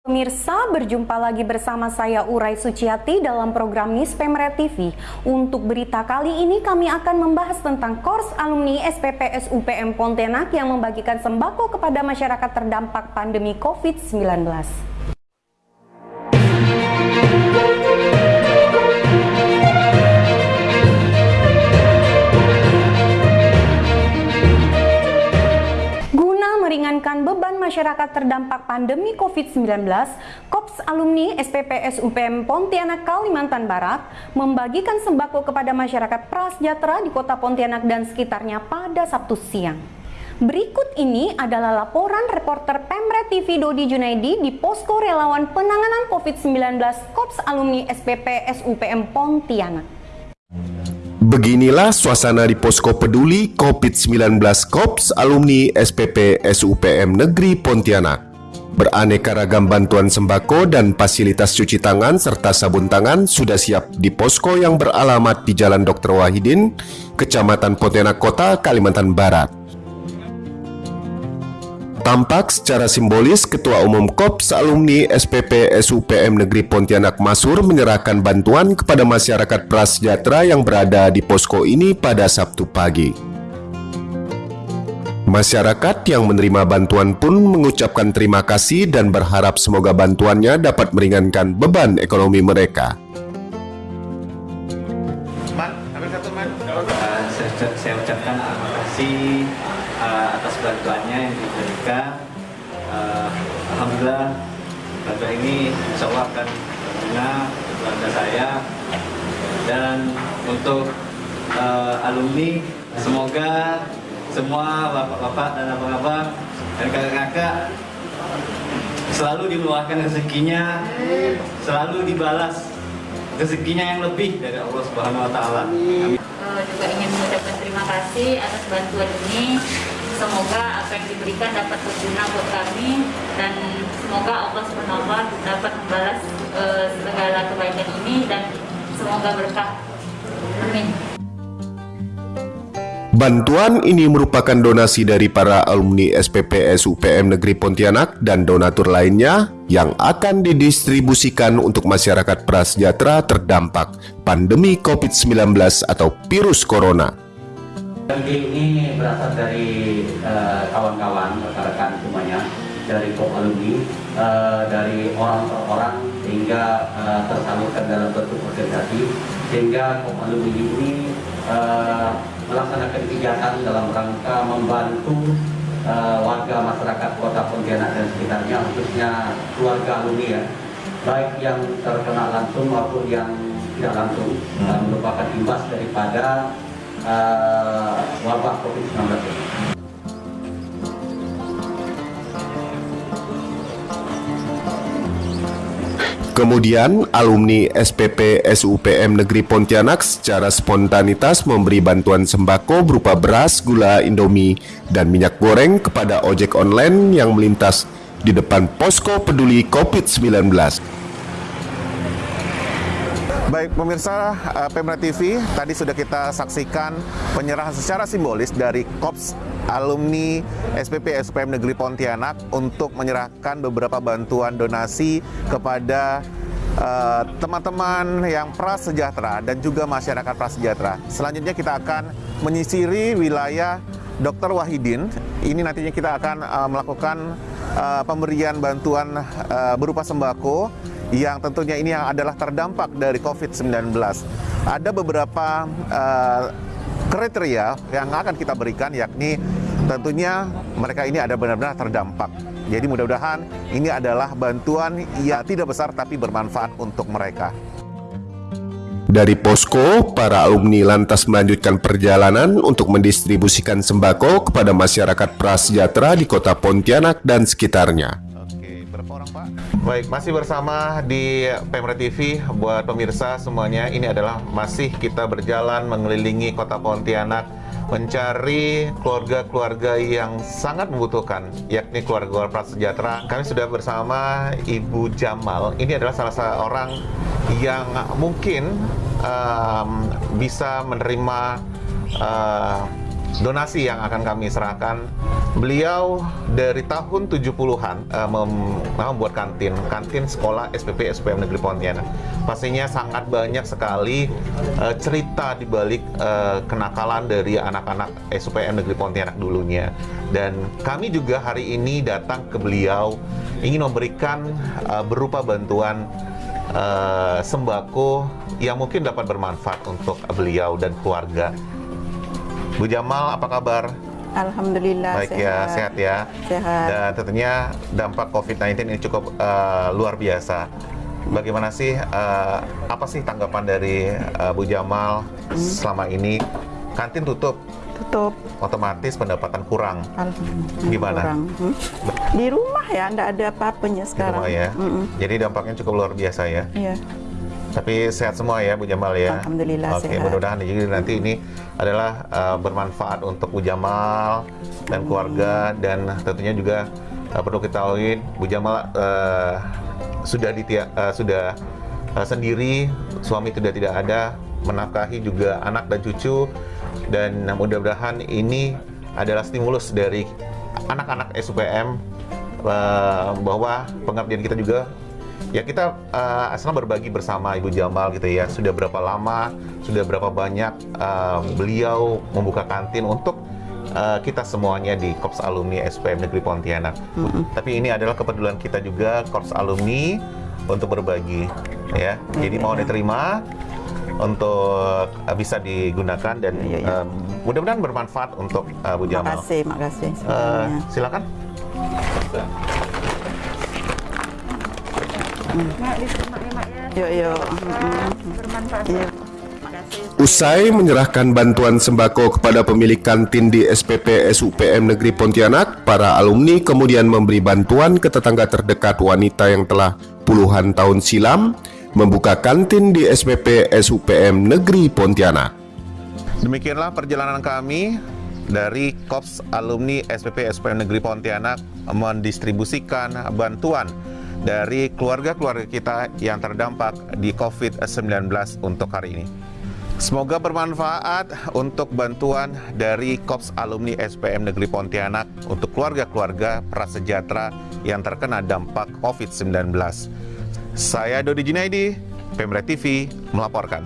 Pemirsa, berjumpa lagi bersama saya Urai Suciati dalam program News Pemret TV. Untuk berita kali ini kami akan membahas tentang kors alumni SPPS UPM Pontianak yang membagikan sembako kepada masyarakat terdampak pandemi COVID-19. Masyarakat terdampak pandemi COVID-19, KOPS alumni SPPS UPM Pontianak Kalimantan Barat membagikan sembako kepada masyarakat prasejahtera di kota Pontianak dan sekitarnya pada Sabtu siang. Berikut ini adalah laporan reporter Pemret TV Dodi Junaidi di Posko Relawan Penanganan COVID-19 KOPS alumni SPPS UPM Pontianak. Beginilah suasana di Posko Peduli COVID-19 KOPS alumni SPP SUPM Negeri Pontianak. Beraneka ragam bantuan sembako dan fasilitas cuci tangan serta sabun tangan sudah siap di posko yang beralamat di Jalan Dr. Wahidin, Kecamatan Pontianak Kota, Kalimantan Barat. Tampak secara simbolis Ketua Umum KOPS alumni SPP SUPM Negeri Pontianak Masur menyerahkan bantuan kepada masyarakat prasejahtera yang berada di posko ini pada Sabtu pagi. Masyarakat yang menerima bantuan pun mengucapkan terima kasih dan berharap semoga bantuannya dapat meringankan beban ekonomi mereka. Bantuannya yang diberikan. Uh, Alhamdulillah bantuan ini insya Allah akan berguna keluarga saya dan untuk uh, alumni semoga semua bapak-bapak dan abang-abang dan kakak-kakak selalu diluahkan rezekinya, selalu dibalas rezekinya yang lebih dari Allah Subhanahu Wa Taala. Juga ingin mengucapkan terima kasih atas bantuan ini semoga apa yang diberikan dapat berguna buat kami dan semoga Allah SWT dapat membalas uh, segala kebaikan ini dan semoga berkah. Amin. Bantuan ini merupakan donasi dari para alumni SPPS UPM Negeri Pontianak dan donatur lainnya yang akan didistribusikan untuk masyarakat prasejahtera terdampak pandemi COVID-19 atau virus corona. ini berasal dari eh, kawan-kawan, uh, rekan-rekan semuanya, dari KOP alumni, uh, dari orang per orang hingga uh, tersalurkan dalam bentuk organisasi, sehingga KOP alumni ini uh, kegiatan dalam rangka membantu uh, warga masyarakat kota Pontianak dan sekitarnya, khususnya keluarga alumni ya, baik yang terkena langsung maupun yang tidak langsung, hmm. merupakan imbas daripada uh, wabah COVID-19 Kemudian, alumni SPP SUPM Negeri Pontianak secara spontanitas memberi bantuan sembako berupa beras, gula, indomie, dan minyak goreng kepada ojek online yang melintas di depan posko peduli COVID-19. Baik pemirsa uh, Pemra TV, tadi sudah kita saksikan penyerahan secara simbolis dari KOPS alumni SPP SPM Negeri Pontianak untuk menyerahkan beberapa bantuan donasi kepada uh, teman-teman uh, yang prasejahtera dan juga masyarakat prasejahtera. Selanjutnya kita akan menyisiri wilayah Dr. Wahidin. Ini nantinya kita akan uh, melakukan uh, pemberian bantuan uh, berupa sembako yang tentunya ini adalah terdampak dari COVID-19. Ada beberapa uh, kriteria yang akan kita berikan yakni tentunya mereka ini ada benar-benar terdampak. Jadi mudah-mudahan ini adalah bantuan yang tidak besar tapi bermanfaat untuk mereka. Dari posko, para alumni lantas melanjutkan perjalanan untuk mendistribusikan sembako kepada masyarakat prasejahtera di kota Pontianak dan sekitarnya. Baik, masih bersama di Pemra TV buat pemirsa semuanya. Ini adalah masih kita berjalan mengelilingi kota Pontianak mencari keluarga-keluarga yang sangat membutuhkan, yakni keluarga prasejahtera. Kami sudah bersama Ibu Jamal. Ini adalah salah seorang yang mungkin um, bisa menerima uh, donasi yang akan kami serahkan Beliau dari tahun 70-an uh, mem membuat kantin, kantin sekolah SPP SPM Negeri Pontianak. Pastinya sangat banyak sekali uh, cerita di balik uh, kenakalan dari anak-anak SPM Negeri Pontianak dulunya. Dan kami juga hari ini datang ke beliau ingin memberikan uh, berupa bantuan uh, sembako yang mungkin dapat bermanfaat untuk beliau dan keluarga. Bu Jamal, apa kabar? Alhamdulillah Baik ya, sehat ya. Sehat. Dan tentunya dampak COVID-19 ini cukup uh, luar biasa. Bagaimana sih, uh, apa sih tanggapan dari uh, Bu Jamal Hmm. selama ini? Kantin tutup, Tutup. otomatis pendapatan kurang. Alhamdulillah. Gimana? kurang. Hmm. Di rumah ya, enggak ada apa-apanya Di sekarang. rumah ya. Mm-mm. Jadi dampaknya cukup luar biasa ya. Iya. Tapi sehat semua ya Bu Jamal ya. Alhamdulillah Oke, sehat. mudah-mudahan jadi nanti ini adalah uh, bermanfaat untuk Bu Jamal dan keluarga dan tentunya juga uh, perlu kita ketahui Bu Jamal uh, sudah ditia- uh, sudah uh, sendiri, suami sudah tidak ada, menafkahi juga anak dan cucu dan mudah-mudahan ini adalah stimulus dari anak-anak SUPM uh, bahwa pengabdian kita juga ya kita uh, asal berbagi bersama Ibu Jamal gitu ya. Sudah berapa lama sudah berapa banyak uh, beliau membuka kantin untuk uh, kita semuanya di Korps Alumni SPM Negeri Pontianak. Tapi ini adalah kepedulian kita juga Korps Alumni untuk berbagi ya. Jadi mau diterima untuk uh, bisa digunakan dan um, mudah-mudahan bermanfaat untuk uh, Bu Jamal. Makasih, makasih. Uh, Yuk, yuk. Iya. Usai menyerahkan bantuan sembako kepada pemilik kantin di SPP SUPM Negeri Pontianak, para alumni kemudian memberi bantuan ke tetangga terdekat wanita yang telah puluhan tahun silam membuka kantin di SPP SUPM Negeri Pontianak. Demikianlah perjalanan kami dari Kops Alumni SPP SPM Negeri Pontianak mendistribusikan bantuan dari keluarga-keluarga kita yang terdampak di COVID-19 untuk hari ini. Semoga bermanfaat untuk bantuan dari Kops Alumni SPM Negeri Pontianak untuk keluarga-keluarga prasejahtera yang terkena dampak COVID-19. Saya Dodi Junaidi, Pemret TV melaporkan.